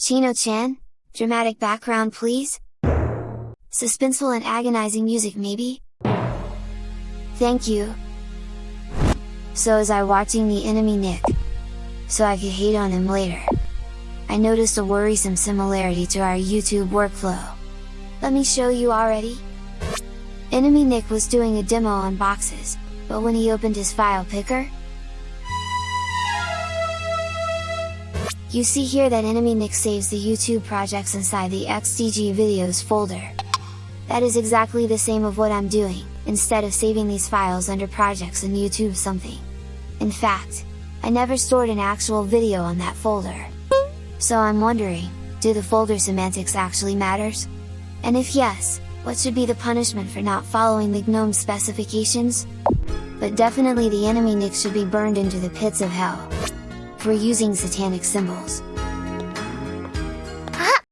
Chino-chan? Dramatic background please? Suspenseful and agonizing music maybe? Thank you! So as I watching the enemy Nick, so I could hate on him later. I noticed a worrisome similarity to our YouTube workflow. Let me show you already? Enemy Nick was doing a demo on boxes, but when he opened his file picker, You see here that Enemy Nick saves the YouTube projects inside the XDG videos folder. That is exactly the same of what I'm doing, instead of saving these files under projects in YouTube something. In fact, I never stored an actual video on that folder. So I'm wondering, do the folder semantics actually matters? And if yes, what should be the punishment for not following the GNOME specifications? But definitely the enemy Nick should be burned into the pits of hell for using satanic symbols.